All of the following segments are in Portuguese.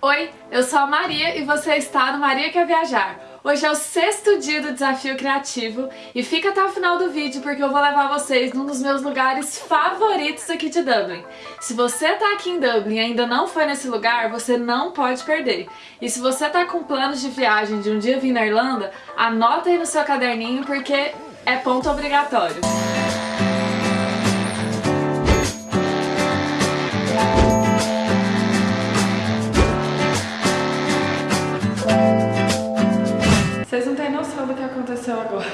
Oi, eu sou a Maria e você está no Maria Quer Viajar. Hoje é o sexto dia do Desafio Criativo e fica até o final do vídeo porque eu vou levar vocês num dos meus lugares favoritos aqui de Dublin. Se você tá aqui em Dublin e ainda não foi nesse lugar, você não pode perder. E se você tá com planos de viagem de um dia vir na Irlanda, anota aí no seu caderninho porque é ponto obrigatório. Vocês não têm noção do que aconteceu agora.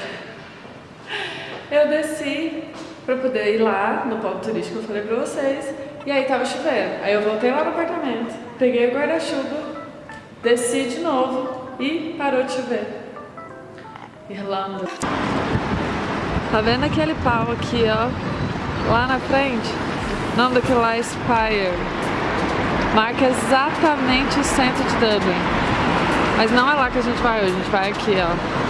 Eu desci pra poder ir lá no ponto turístico, eu falei pra vocês, e aí tava chovendo. Aí eu voltei lá no apartamento, peguei o guarda-chuva, desci de novo e parou de chover. Irlanda. Tá vendo aquele pau aqui, ó? Lá na frente? O nome daquilo lá é Spire. Marca exatamente o centro de Dublin. Mas não é lá que a gente vai hoje, a gente vai aqui, ó.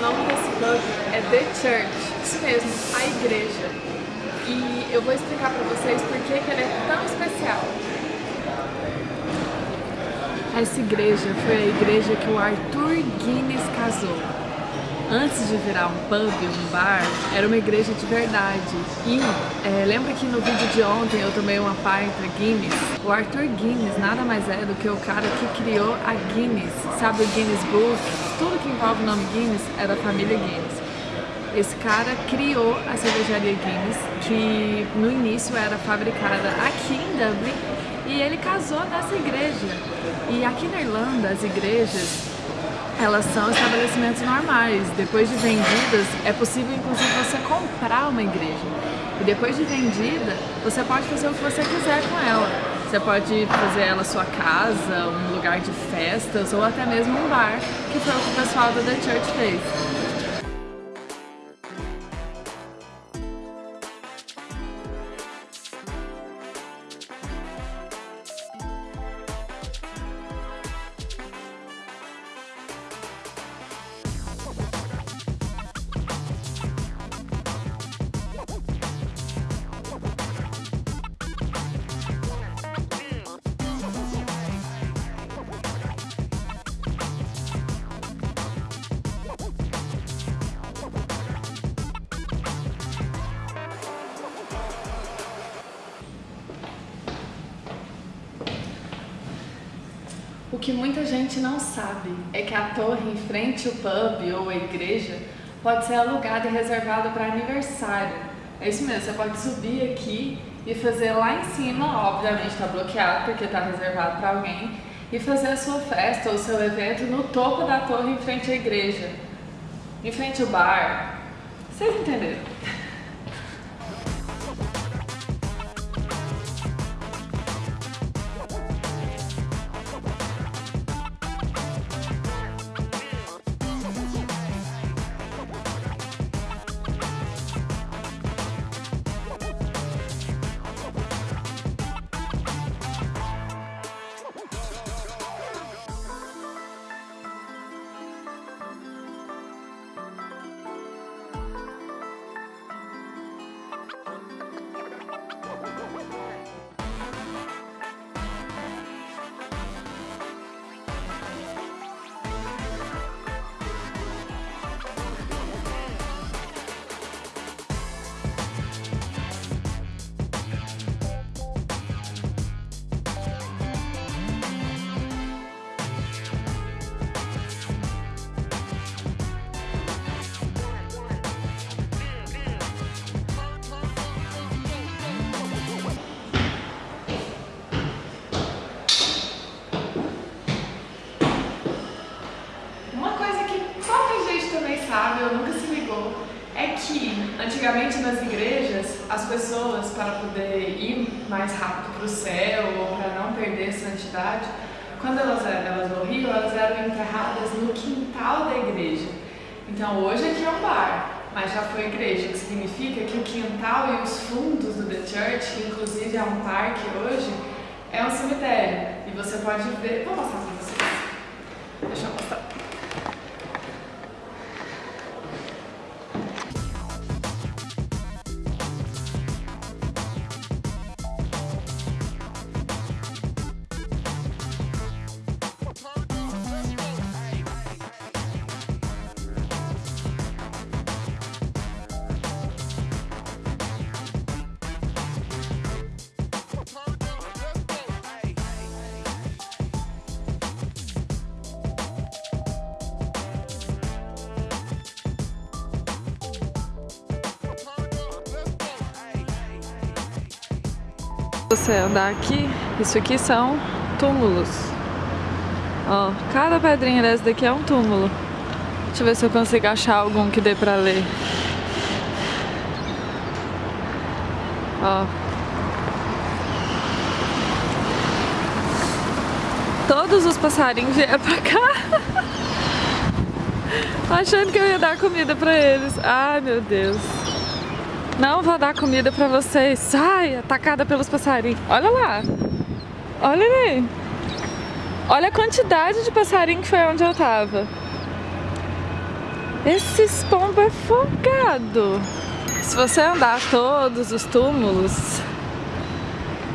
Nome desse pub é The Church, isso mesmo, a igreja. E eu vou explicar pra vocês por que, que ele é tão especial. Essa igreja foi a igreja que o Arthur Guinness casou. Antes de virar um pub, um bar, era uma igreja de verdade. E é, lembra que no vídeo de ontem eu tomei uma pinta Guinness? O Arthur Guinness nada mais é do que o cara que criou a Guinness. Sabe o Guinness Book? Tudo que envolve o nome Guinness é da família Guinness. Esse cara criou a cervejaria Guinness, que no início era fabricada aqui em Dublin, e ele casou nessa igreja. E aqui na Irlanda, as igrejas elas são estabelecimentos normais. Depois de vendidas, é possível inclusive você comprar uma igreja. E depois de vendida, você pode fazer o que você quiser com ela. Você pode fazer ela sua casa, um lugar de festas ou até mesmo um bar, que foi o que o pessoal da The Church fez. O que muita gente não sabe é que a torre em frente ao pub ou a igreja pode ser alugada e reservada para aniversário. É isso mesmo, você pode subir aqui e fazer lá em cima, obviamente está bloqueado porque está reservado para alguém, e fazer a sua festa ou seu evento no topo da torre em frente à igreja, em frente ao bar. Vocês entenderam? Antigamente nas igrejas, as pessoas, para poder ir mais rápido para o céu ou para não perder santidade, quando elas, elas morriam, elas eram enterradas no quintal da igreja. Então hoje aqui é um bar, mas já foi igreja, que significa que o quintal e os fundos do The Church, que inclusive é um parque hoje, é um cemitério. E você pode ver, vou mostrar para vocês. Deixa eu Você andar aqui, isso aqui são túmulos. Ó, cada pedrinha dessa daqui é um túmulo. Deixa eu ver se eu consigo achar algum que dê pra ler. Ó. Todos os passarinhos vieram pra cá. Achando que eu ia dar comida pra eles. Ai, meu Deus. Não vou dar comida pra vocês. Sai, atacada pelos passarinhos. Olha lá. Olha ali. Olha a quantidade de passarinho que foi onde eu tava. Esses pombos é folgado. Se você andar todos os túmulos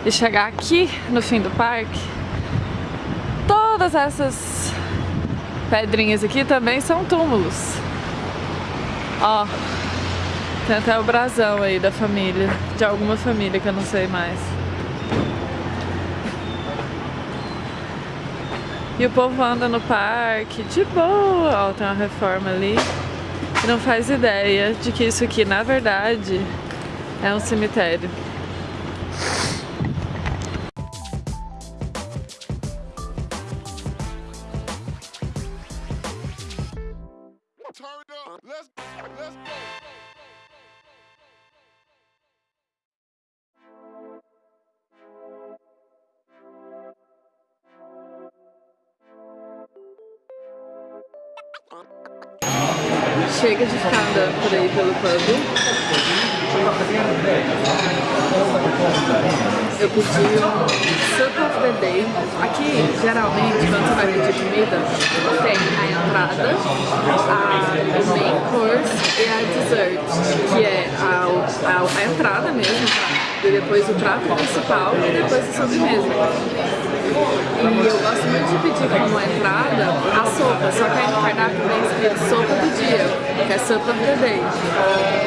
e chegar aqui no fim do parque, todas essas pedrinhas aqui também são túmulos. Ó. Tem até o brasão aí da família, de alguma família que eu não sei mais. E o povo anda no parque de boa, ó, tem uma reforma ali. E não faz ideia de que isso aqui, na verdade, é um cemitério. Chega de ficar andando por aí pelo pub. Eu pedi um Soup Day. Aqui, geralmente, quando você vai pedir comida, tem a entrada, a main course e a dessert, que é a, a, a entrada mesmo, e depois o prato principal e depois a sobremesa. E eu gosto muito de pedir como entrada a sopa, só que aí no cardápio vem escrito sopa do dia, que é of the.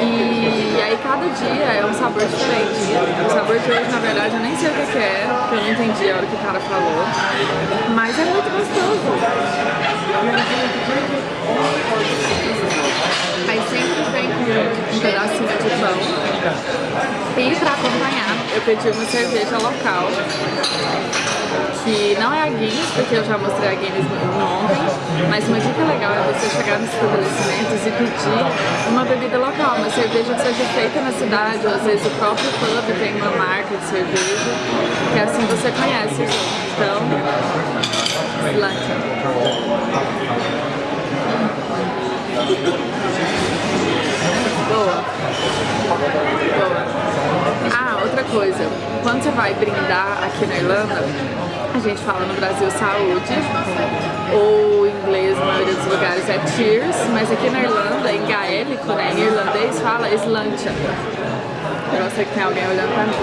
E aí cada dia é um sabor diferente. O sabor de hoje, na verdade, eu nem sei o que é, porque eu não entendi a hora que o cara falou. Mas é muito gostoso. Aí sempre vem com um pedacinho de pão. E pra acompanhar, eu pedi uma cerveja local que não é a Guinness, porque eu já mostrei a Guinness ontem, mas uma dica legal é você chegar nos estabelecimentos e pedir uma bebida local, uma cerveja que seja feita na cidade, ou às vezes o próprio pub tem uma marca de cerveja, que assim você conhece. Então, Slantia. Quando você vai brindar aqui na Irlanda, a gente fala no Brasil saúde, ou em inglês, na maioria dos lugares é cheers, mas aqui na Irlanda, em gaélico, né, em irlandês, fala slancha. Eu não sei que tem alguém olhando pra mim.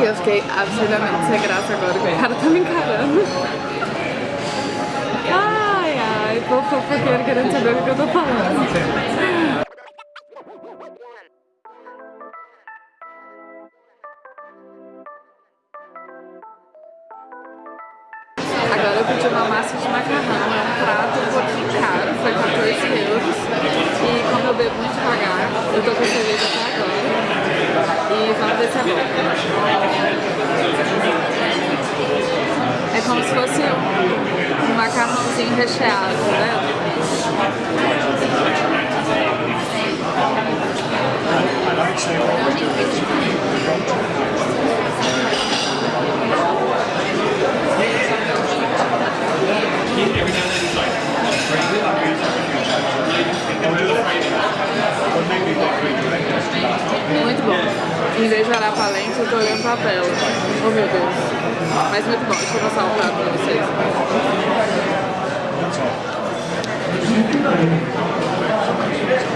E eu fiquei absurdamente sem graça agora, que o cara tá me encarando. Ai, ai, povo fofoqueiro querendo saber o que eu tô falando. agora eu pedi uma massa de macarrão, é um prato um pouquinho caro, foi 14 euros. E como eu bebo muito devagar, eu tô com cerveja até agora. E vamos ver se é bom. É como se fosse um macarrãozinho recheado, né? Thank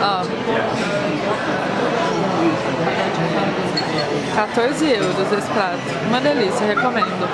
Ó. 14 euros esse prato. Uma delícia, recomendo.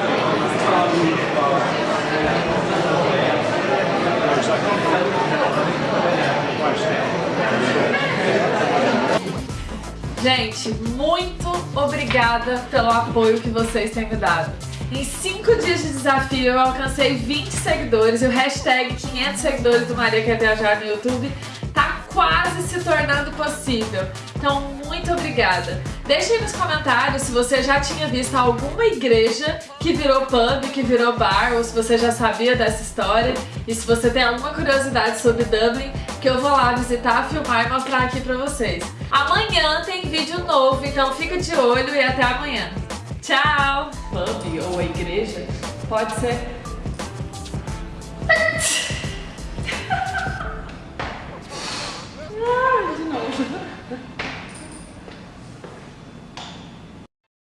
Gente, muito obrigada pelo apoio que vocês têm me dado. Em 5 dias de desafio eu alcancei 20 seguidores e o hashtag 500 seguidores do Maria Quer Viajar no YouTube tá quase se tornando possível. Então, muito obrigada. Deixe aí nos comentários se você já tinha visto alguma igreja que virou pub, que virou bar, ou se você já sabia dessa história. E se você tem alguma curiosidade sobre Dublin, que eu vou lá visitar, filmar e mostrar aqui pra vocês. Amanhã tem vídeo novo, então fica de olho e até amanhã. Tchau! Pub ou a igreja pode ser... ah, de novo.